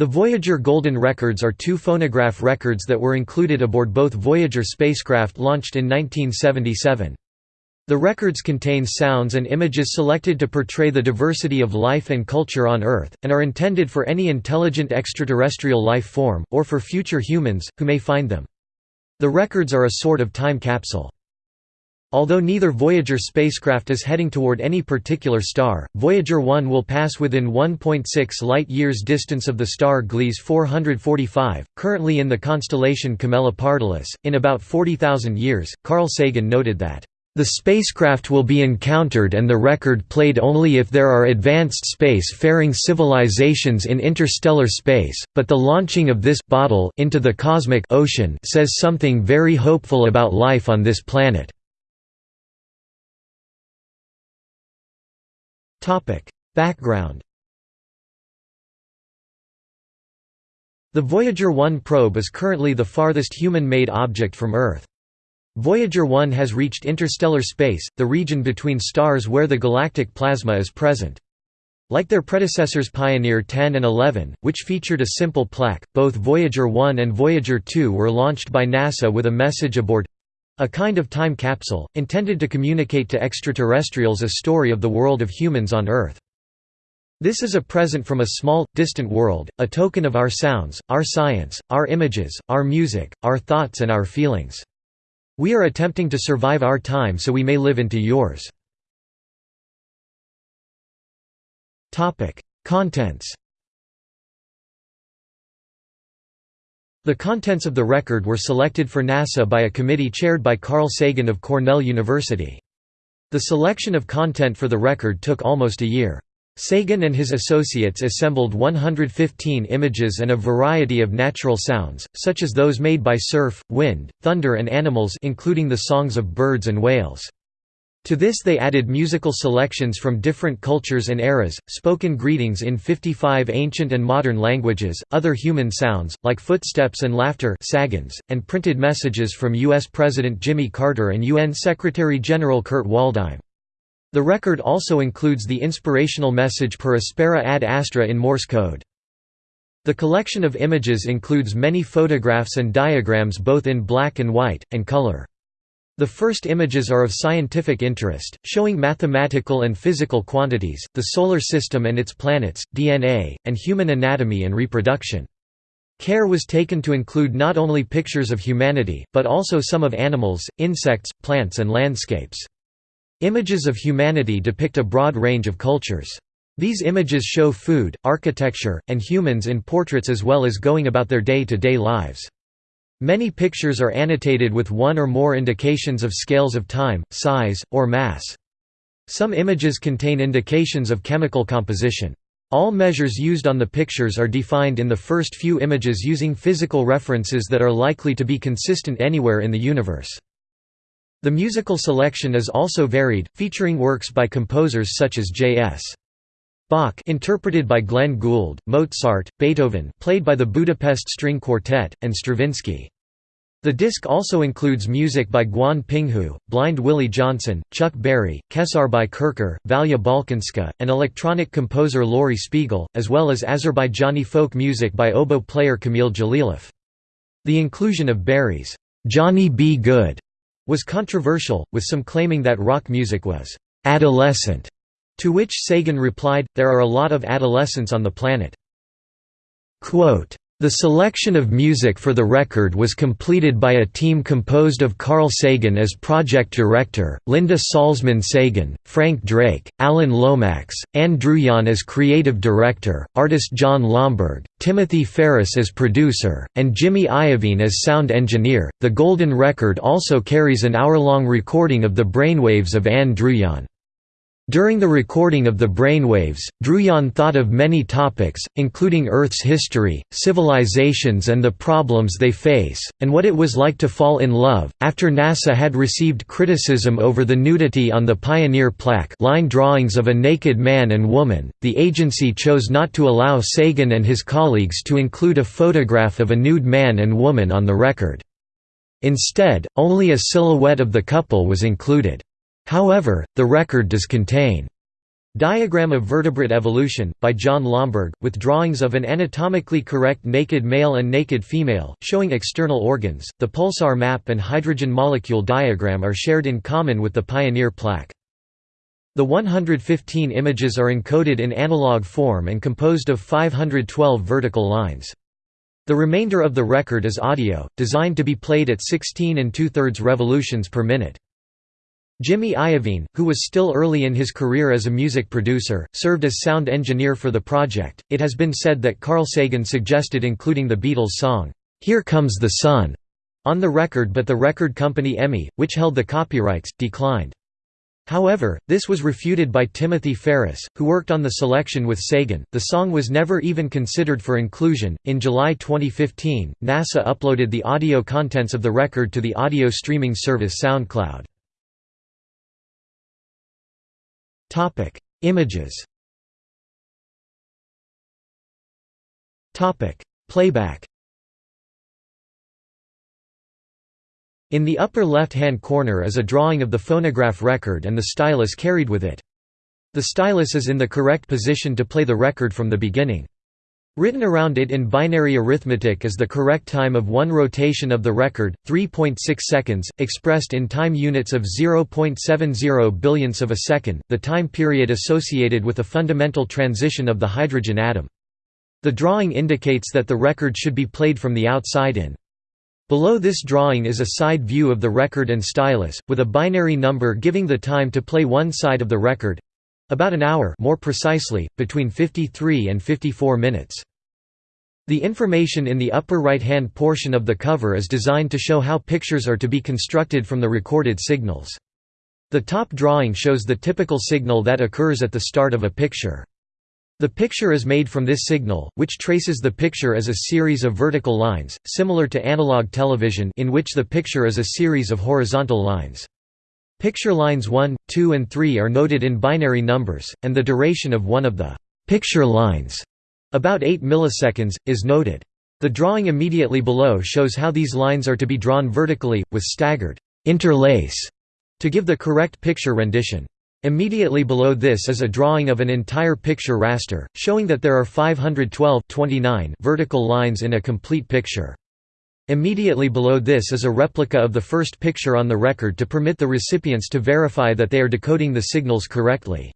The Voyager Golden Records are two phonograph records that were included aboard both Voyager spacecraft launched in 1977. The records contain sounds and images selected to portray the diversity of life and culture on Earth, and are intended for any intelligent extraterrestrial life form, or for future humans, who may find them. The records are a sort of time capsule. Although neither Voyager spacecraft is heading toward any particular star, Voyager 1 will pass within 1.6 light-years distance of the star Gliese 445, currently in the constellation Camelopardalis. In about 40,000 years, Carl Sagan noted that the spacecraft will be encountered and the record played only if there are advanced space-faring civilizations in interstellar space, but the launching of this bottle into the cosmic ocean says something very hopeful about life on this planet. Background The Voyager 1 probe is currently the farthest human-made object from Earth. Voyager 1 has reached interstellar space, the region between stars where the galactic plasma is present. Like their predecessors Pioneer 10 and 11, which featured a simple plaque, both Voyager 1 and Voyager 2 were launched by NASA with a message aboard a kind of time capsule, intended to communicate to extraterrestrials a story of the world of humans on Earth. This is a present from a small, distant world, a token of our sounds, our science, our images, our music, our thoughts and our feelings. We are attempting to survive our time so we may live into yours. Contents The contents of the record were selected for NASA by a committee chaired by Carl Sagan of Cornell University. The selection of content for the record took almost a year. Sagan and his associates assembled 115 images and a variety of natural sounds, such as those made by surf, wind, thunder and animals including the songs of birds and whales. To this they added musical selections from different cultures and eras, spoken greetings in 55 ancient and modern languages, other human sounds, like footsteps and laughter sagans, and printed messages from U.S. President Jimmy Carter and UN Secretary-General Kurt Waldheim. The record also includes the inspirational message per aspera ad astra in Morse code. The collection of images includes many photographs and diagrams both in black and white, and color. The first images are of scientific interest, showing mathematical and physical quantities, the Solar System and its planets, DNA, and human anatomy and reproduction. Care was taken to include not only pictures of humanity, but also some of animals, insects, plants and landscapes. Images of humanity depict a broad range of cultures. These images show food, architecture, and humans in portraits as well as going about their day-to-day -day lives. Many pictures are annotated with one or more indications of scales of time, size, or mass. Some images contain indications of chemical composition. All measures used on the pictures are defined in the first few images using physical references that are likely to be consistent anywhere in the universe. The musical selection is also varied, featuring works by composers such as J.S. Bach interpreted by Glenn Gould, Mozart, Beethoven played by the Budapest String Quartet, and Stravinsky. The disc also includes music by Guan Pinghu, Blind Willie Johnson, Chuck Berry, Kesarbai Kerkar, Valya Balkanska, and electronic composer Laurie Spiegel, as well as Azerbaijani folk music by oboe player Kamil Jalilov. The inclusion of Berry's Johnny B. Goode was controversial, with some claiming that rock music was adolescent to which Sagan replied, there are a lot of adolescents on the planet. Quote, the selection of music for the record was completed by a team composed of Carl Sagan as project director, Linda Salzman Sagan, Frank Drake, Alan Lomax, Ann Druyan as creative director, artist Jon Lomberg, Timothy Ferris as producer, and Jimmy Iovine as sound engineer. The Golden Record also carries an hour-long recording of the brainwaves of Ann Druyan. During the recording of the brainwaves, Druyan thought of many topics, including Earth's history, civilizations and the problems they face, and what it was like to fall in love. After NASA had received criticism over the nudity on the Pioneer plaque line drawings of a naked man and woman, the agency chose not to allow Sagan and his colleagues to include a photograph of a nude man and woman on the record. Instead, only a silhouette of the couple was included. However, the record does contain Diagram of Vertebrate Evolution, by Jon Lomberg, with drawings of an anatomically correct naked male and naked female, showing external organs. The pulsar map and hydrogen molecule diagram are shared in common with the Pioneer plaque. The 115 images are encoded in analog form and composed of 512 vertical lines. The remainder of the record is audio, designed to be played at 16 and two-thirds revolutions per minute. Jimmy Iovine, who was still early in his career as a music producer, served as sound engineer for the project. It has been said that Carl Sagan suggested including the Beatles song, Here Comes the Sun, on the record, but the record company EMI, which held the copyrights, declined. However, this was refuted by Timothy Ferris, who worked on the selection with Sagan. The song was never even considered for inclusion. In July 2015, NASA uploaded the audio contents of the record to the audio streaming service SoundCloud. Topic: Images. Topic: Playback. In the upper left-hand corner is a drawing of the phonograph record and the stylus carried with it. The stylus is in the correct position to play the record from the beginning. Written around it in binary arithmetic is the correct time of one rotation of the record, 3.6 seconds, expressed in time units of 0.70 billionths of a second, the time period associated with a fundamental transition of the hydrogen atom. The drawing indicates that the record should be played from the outside in. Below this drawing is a side view of the record and stylus, with a binary number giving the time to play one side of the record—about an hour more precisely, between 53 and 54 minutes. The information in the upper right-hand portion of the cover is designed to show how pictures are to be constructed from the recorded signals. The top drawing shows the typical signal that occurs at the start of a picture. The picture is made from this signal, which traces the picture as a series of vertical lines, similar to analog television in which the picture is a series of horizontal lines. Picture lines 1, 2 and 3 are noted in binary numbers, and the duration of one of the «picture lines» About 8 milliseconds, is noted. The drawing immediately below shows how these lines are to be drawn vertically, with staggered interlace to give the correct picture rendition. Immediately below this is a drawing of an entire picture raster, showing that there are 512 vertical lines in a complete picture. Immediately below this is a replica of the first picture on the record to permit the recipients to verify that they are decoding the signals correctly.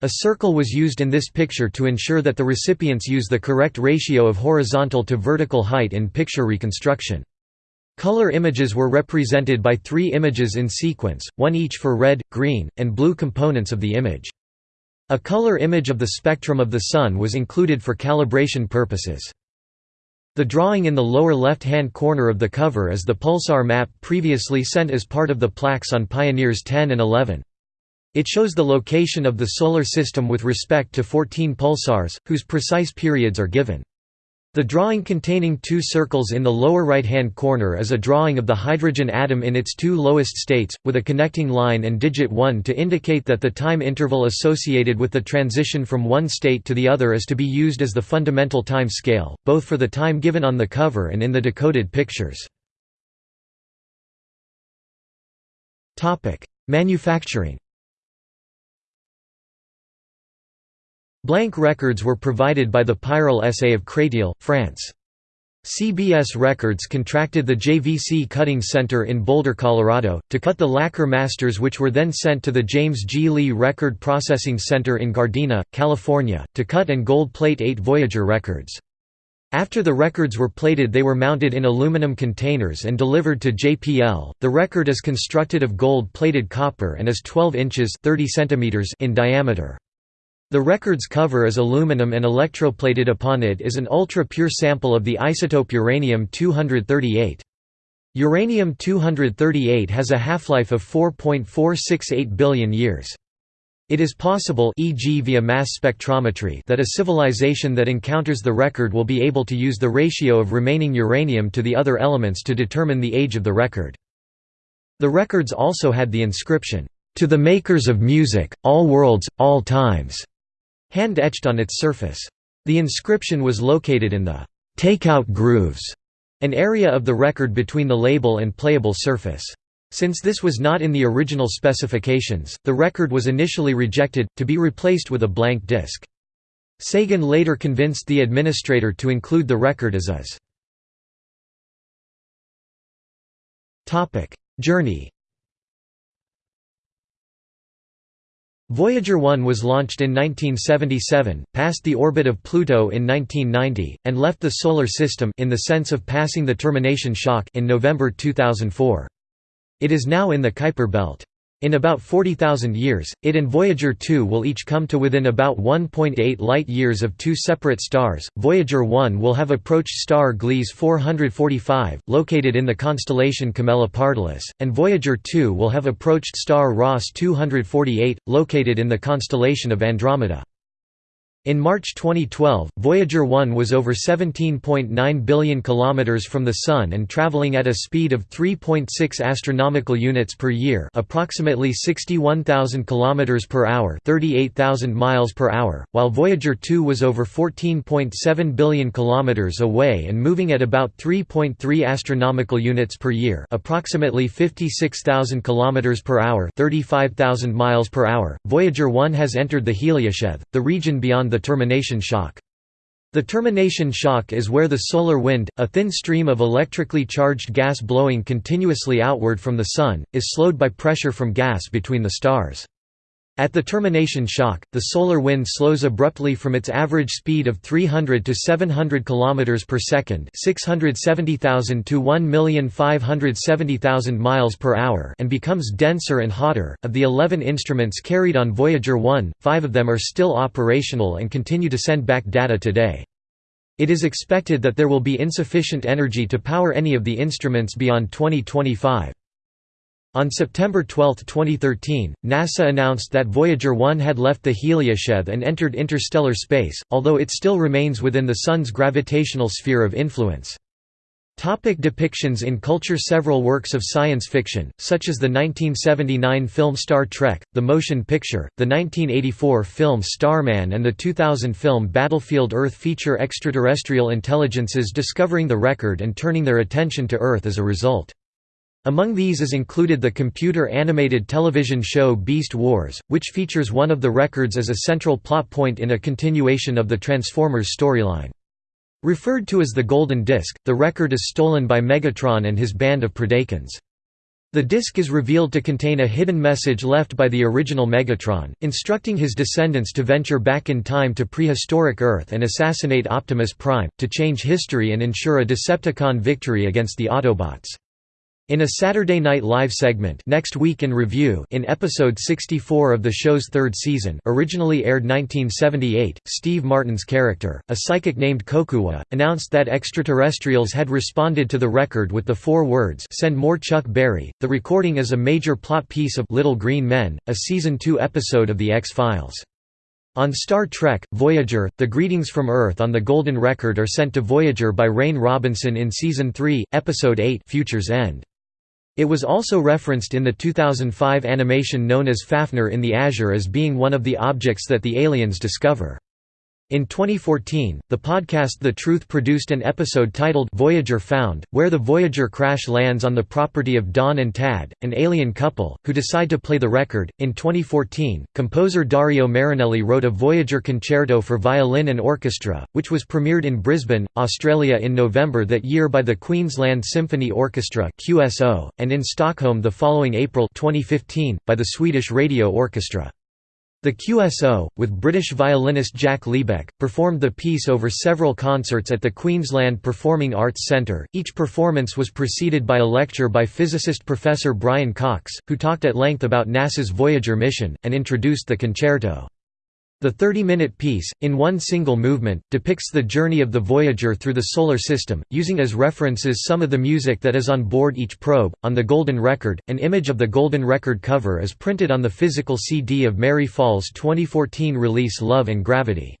A circle was used in this picture to ensure that the recipients use the correct ratio of horizontal to vertical height in picture reconstruction. Color images were represented by three images in sequence, one each for red, green, and blue components of the image. A color image of the spectrum of the Sun was included for calibration purposes. The drawing in the lower left-hand corner of the cover is the pulsar map previously sent as part of the plaques on Pioneers 10 and 11. It shows the location of the Solar System with respect to 14 pulsars, whose precise periods are given. The drawing containing two circles in the lower right-hand corner is a drawing of the hydrogen atom in its two lowest states, with a connecting line and digit 1 to indicate that the time interval associated with the transition from one state to the other is to be used as the fundamental time scale, both for the time given on the cover and in the decoded pictures. Manufacturing Blank records were provided by the Pyral SA of Créteil, France. CBS Records contracted the JVC Cutting Center in Boulder, Colorado, to cut the lacquer masters which were then sent to the James G. Lee Record Processing Center in Gardena, California, to cut and gold plate eight Voyager records. After the records were plated they were mounted in aluminum containers and delivered to JPL. The record is constructed of gold-plated copper and is 12 inches 30 centimeters in diameter. The record's cover is aluminum and electroplated upon it is an ultra-pure sample of the isotope uranium-238. Uranium-238 has a half-life of 4.468 billion years. It is possible e.g. via mass spectrometry that a civilization that encounters the record will be able to use the ratio of remaining uranium to the other elements to determine the age of the record. The records also had the inscription, "...to the makers of music, all worlds, all times." Hand-etched on its surface. The inscription was located in the «takeout grooves», an area of the record between the label and playable surface. Since this was not in the original specifications, the record was initially rejected, to be replaced with a blank disc. Sagan later convinced the administrator to include the record as is. Journey Voyager 1 was launched in 1977, passed the orbit of Pluto in 1990, and left the Solar System in the sense of passing the termination shock in November 2004. It is now in the Kuiper belt. In about 40,000 years, it and Voyager 2 will each come to within about 1.8 light-years of two separate stars. Voyager 1 will have approached star Gliese 445, located in the constellation Camelopardalis, and Voyager 2 will have approached star Ross 248, located in the constellation of Andromeda. In March 2012, Voyager 1 was over 17.9 billion kilometers from the sun and traveling at a speed of 3.6 astronomical units per year, approximately 61,000 kilometers per hour, 38,000 miles per hour, while Voyager 2 was over 14.7 billion kilometers away and moving at about 3.3 astronomical units per year, approximately 56,000 kilometers per hour, 35,000 miles per hour. Voyager 1 has entered the heliosheath, the region beyond the the termination shock. The termination shock is where the solar wind, a thin stream of electrically charged gas blowing continuously outward from the Sun, is slowed by pressure from gas between the stars. At the termination shock, the solar wind slows abruptly from its average speed of 300 to 700 km per second, 670,000 to 1,570,000 miles per hour, and becomes denser and hotter. Of the 11 instruments carried on Voyager 1, 5 of them are still operational and continue to send back data today. It is expected that there will be insufficient energy to power any of the instruments beyond 2025. On September 12, 2013, NASA announced that Voyager 1 had left the heliosheath and entered interstellar space, although it still remains within the Sun's gravitational sphere of influence. Topic depictions in culture Several works of science fiction, such as the 1979 film Star Trek, the motion picture, the 1984 film Starman and the 2000 film Battlefield Earth feature extraterrestrial intelligences discovering the record and turning their attention to Earth as a result. Among these is included the computer-animated television show Beast Wars, which features one of the records as a central plot point in a continuation of the Transformers storyline. Referred to as the Golden Disc, the record is stolen by Megatron and his band of Predacons. The disc is revealed to contain a hidden message left by the original Megatron, instructing his descendants to venture back in time to prehistoric Earth and assassinate Optimus Prime, to change history and ensure a Decepticon victory against the Autobots. In a Saturday Night Live segment Next Week in Review in episode 64 of the show's third season originally aired 1978, Steve Martin's character, a psychic named Kokua, announced that extraterrestrials had responded to the record with the four words Send more Chuck Berry. The recording is a major plot piece of Little Green Men, a Season 2 episode of The X-Files. On Star Trek, Voyager, the greetings from Earth on the Golden Record are sent to Voyager by Rain Robinson in Season 3, Episode 8 Future's End. It was also referenced in the 2005 animation known as Fafnir in the Azure as being one of the objects that the aliens discover. In 2014, the podcast The Truth produced an episode titled Voyager Found, where the Voyager crash lands on the property of Don and Tad, an alien couple, who decide to play the record. In 2014, composer Dario Marianelli wrote a Voyager concerto for violin and orchestra, which was premiered in Brisbane, Australia in November that year by the Queensland Symphony Orchestra (QSO), and in Stockholm the following April 2015 by the Swedish Radio Orchestra. The QSO, with British violinist Jack Liebeck, performed the piece over several concerts at the Queensland Performing Arts Centre. Each performance was preceded by a lecture by physicist Professor Brian Cox, who talked at length about NASA's Voyager mission, and introduced the concerto. The 30-minute piece, in one single movement, depicts the journey of the Voyager through the Solar System, using as references some of the music that is on board each probe. On the Golden Record, an image of the Golden Record cover is printed on the physical CD of Mary Fahl's 2014 release Love and Gravity.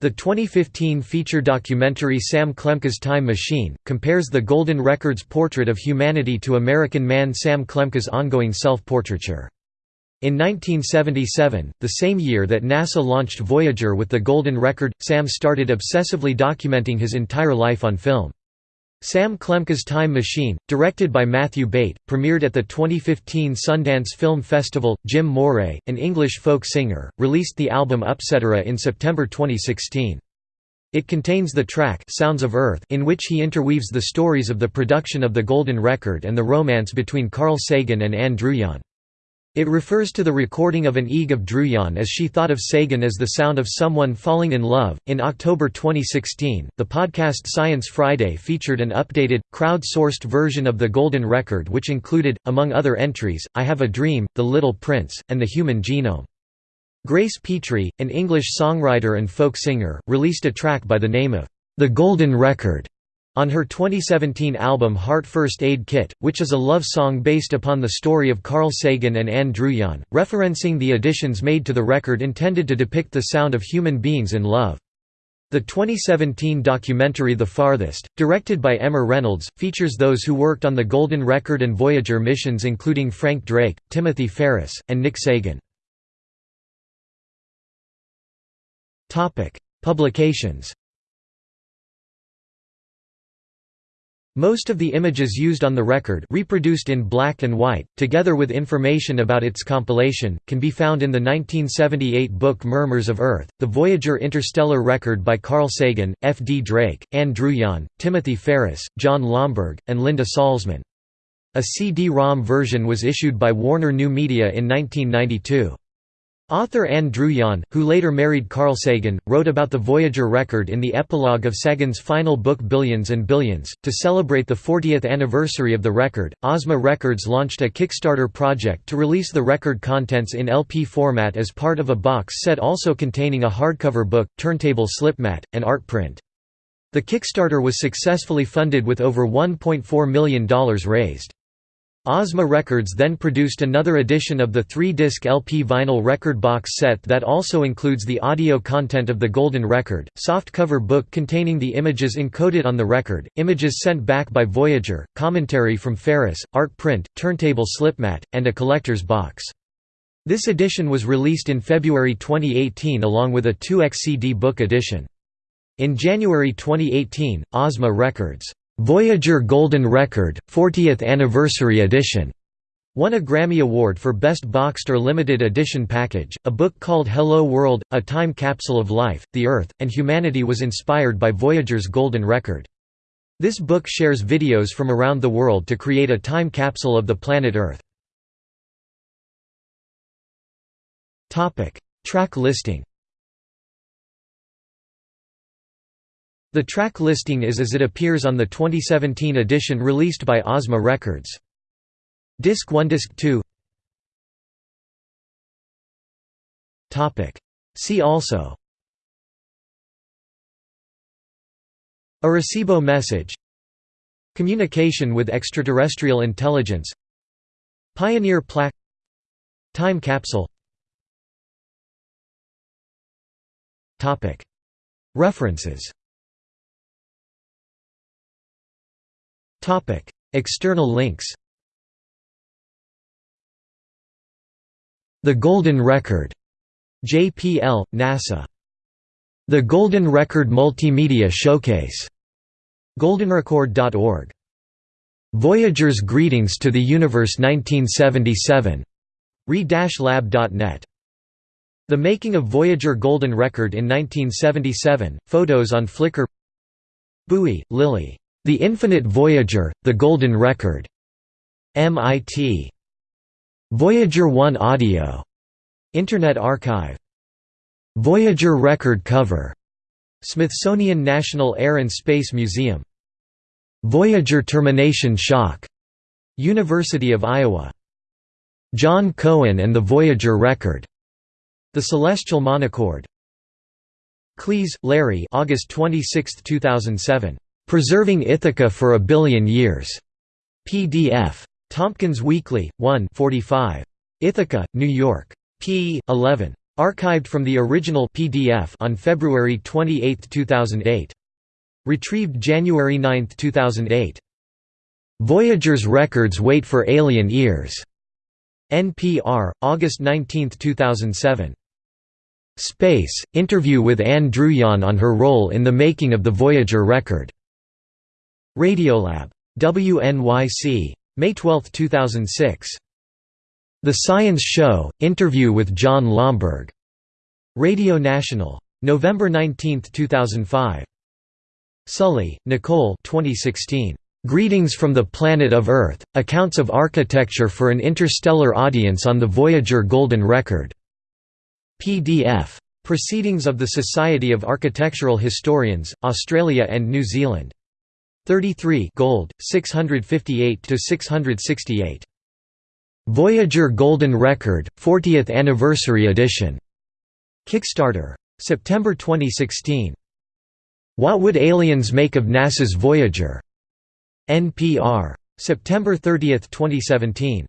The 2015 feature documentary Sam Klemke's Time Machine, compares the Golden Record's portrait of humanity to American man Sam Klemke's ongoing self-portraiture. In 1977, the same year that NASA launched Voyager with the Golden Record, Sam started obsessively documenting his entire life on film. Sam Klemke's Time Machine, directed by Matthew Bate, premiered at the 2015 Sundance Film Festival. Jim Moray, an English folk singer, released the album Upcetera in September 2016. It contains the track Sounds of Earth in which he interweaves the stories of the production of the Golden Record and the romance between Carl Sagan and Ann Druyan. It refers to the recording of an EEG of Druyan as she thought of Sagan as the sound of someone falling in love. In October 2016, the podcast Science Friday featured an updated, crowd sourced version of the Golden Record, which included, among other entries, I Have a Dream, The Little Prince, and The Human Genome. Grace Petrie, an English songwriter and folk singer, released a track by the name of The Golden Record on her 2017 album Heart First Aid Kit, which is a love song based upon the story of Carl Sagan and Ann Druyan, referencing the additions made to the record intended to depict the sound of human beings in love. The 2017 documentary The Farthest, directed by Emma Reynolds, features those who worked on the Golden Record and Voyager missions including Frank Drake, Timothy Ferris, and Nick Sagan. Publications Most of the images used on the record reproduced in black and white, together with information about its compilation, can be found in the 1978 book Murmurs of Earth, the Voyager Interstellar Record by Carl Sagan, F. D. Drake, Ann Druyan, Timothy Ferris, Jon Lomberg, and Linda Salzman. A CD-ROM version was issued by Warner New Media in 1992. Author Ann Druyan, who later married Carl Sagan, wrote about the Voyager record in the epilogue of Sagan's final book Billions and Billions. To celebrate the 40th anniversary of the record, Ozma Records launched a Kickstarter project to release the record contents in LP format as part of a box set also containing a hardcover book, turntable slipmat, and art print. The Kickstarter was successfully funded with over $1.4 million raised. Ozma Records then produced another edition of the three-disc LP vinyl record box set that also includes the audio content of the Golden Record, softcover book containing the images encoded on the record, images sent back by Voyager, commentary from Ferris, art print, turntable slipmat, and a collector's box. This edition was released in February 2018 along with a 2x CD book edition. In January 2018, Ozma Records Voyager Golden Record, 40th Anniversary Edition won a Grammy Award for Best Boxed or Limited Edition Package. A book called Hello World, A Time Capsule of Life, the Earth, and Humanity was inspired by Voyager's Golden Record. This book shares videos from around the world to create a time capsule of the planet Earth. Track listing The track listing is as it appears on the 2017 edition released by Ozma Records. Disc 1 Disc 2 See also. Arecibo message. Communication with extraterrestrial intelligence. Pioneer plaque Time capsule. References External links The Golden Record. JPL, NASA. The Golden Record Multimedia Showcase. goldenrecord.org. Voyager's Greetings to the Universe 1977. re-lab.net. The Making of Voyager Golden Record in 1977, photos on Flickr Bowie, Lily. The Infinite Voyager, The Golden Record. MIT. Voyager 1 Audio. Internet Archive. Voyager record cover. Smithsonian National Air and Space Museum. Voyager termination shock. University of Iowa. John Cohen and the Voyager record. The Celestial Monochord. Klaes, Larry August 26, 2007. Preserving Ithaca for a Billion Years. PDF. Tompkins Weekly, 1 45. Ithaca, New York. p. 11. Archived from the original PDF on February 28, 2008. Retrieved January 9, 2008. Voyager's records wait for alien ears. NPR, August 19, 2007. Space, interview with Ann Druyan on her role in the making of the Voyager record. Radiolab. WNYC. May 12, 2006. The Science Show – Interview with Jon Lomberg. Radio National. November 19, 2005. Sully, Nicole 2016. Greetings from the Planet of Earth, Accounts of Architecture for an Interstellar Audience on the Voyager Golden Record. PDF. Proceedings of the Society of Architectural Historians, Australia and New Zealand. 33 gold, 658 to 668 Voyager Golden Record, 40th Anniversary Edition. Kickstarter. September 2016. What Would Aliens Make of NASA's Voyager? NPR. September 30, 2017.